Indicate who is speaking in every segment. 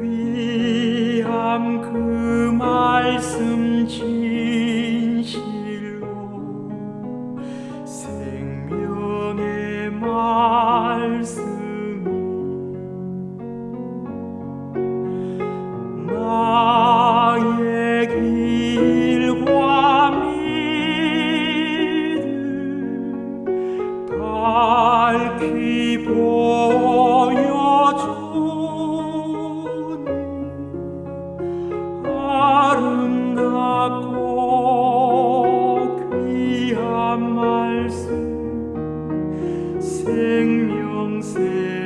Speaker 1: 귀함 그 말씀 진실로 생명의 말씀이 나의 길과 믿음 밝히 보 生命是。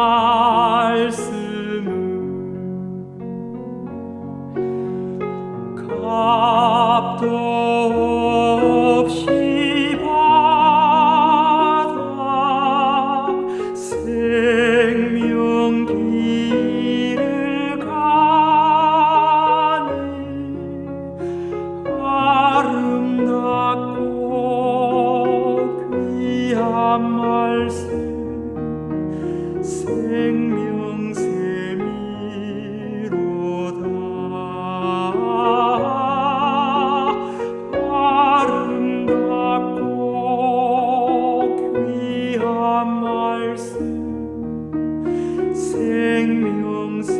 Speaker 1: 말씀을 값도 없이 받아 생명 길을 가네 아름답고 귀한 말씀 말씀 생명샘이